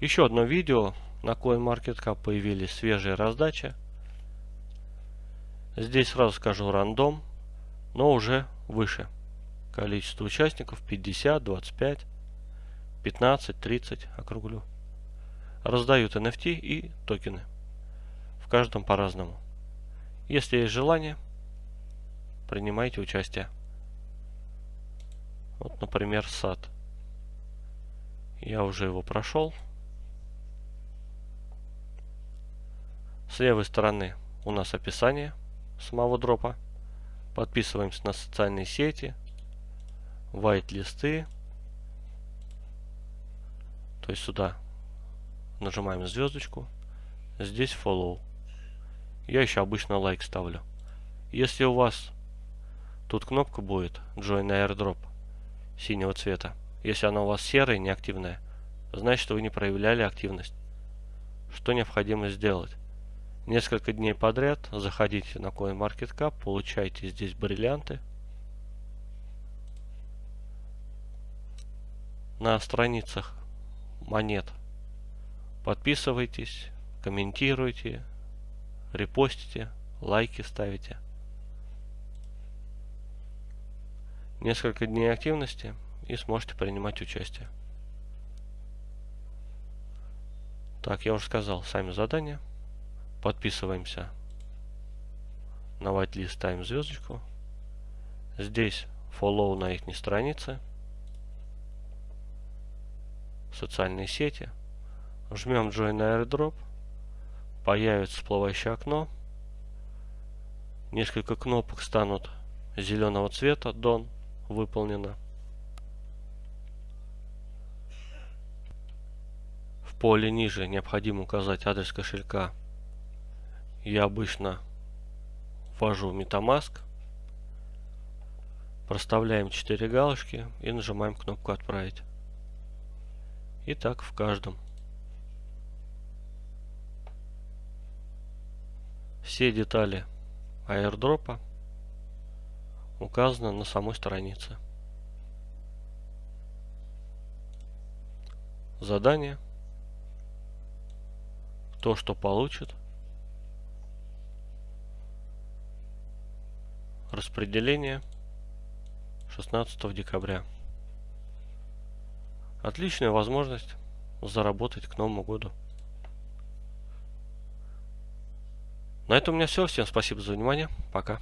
Еще одно видео. На CoinMarketCap появились свежие раздачи. Здесь сразу скажу рандом, но уже выше. Количество участников 50, 25, 15, 30 округлю. Раздают NFT и токены. В каждом по-разному. Если есть желание, принимайте участие. Вот, например, сад. Я уже его прошел. С левой стороны у нас описание самого дропа. Подписываемся на социальные сети, white листы. То есть сюда нажимаем звездочку. Здесь follow. Я еще обычно лайк ставлю. Если у вас тут кнопка будет Join Airdrop синего цвета. Если она у вас серая, неактивная, значит вы не проявляли активность. Что необходимо сделать? Несколько дней подряд заходите на CoinMarketCap, получайте здесь бриллианты. На страницах монет подписывайтесь, комментируйте, репостите, лайки ставите. Несколько дней активности и сможете принимать участие. Так, я уже сказал, сами задания. Подписываемся на whitelist, ставим звездочку. Здесь follow на их странице. Социальные сети. Жмем Join Airdrop появится всплывающее окно. Несколько кнопок станут зеленого цвета. Done. Выполнено. В поле ниже необходимо указать адрес кошелька. Я обычно ввожу MetaMask. Проставляем 4 галочки и нажимаем кнопку «Отправить». И так в каждом. Все детали аирдропа указаны на самой странице. Задание. Кто что получит. Распределение 16 декабря. Отличная возможность заработать к Новому году. На этом у меня все. Всем спасибо за внимание. Пока.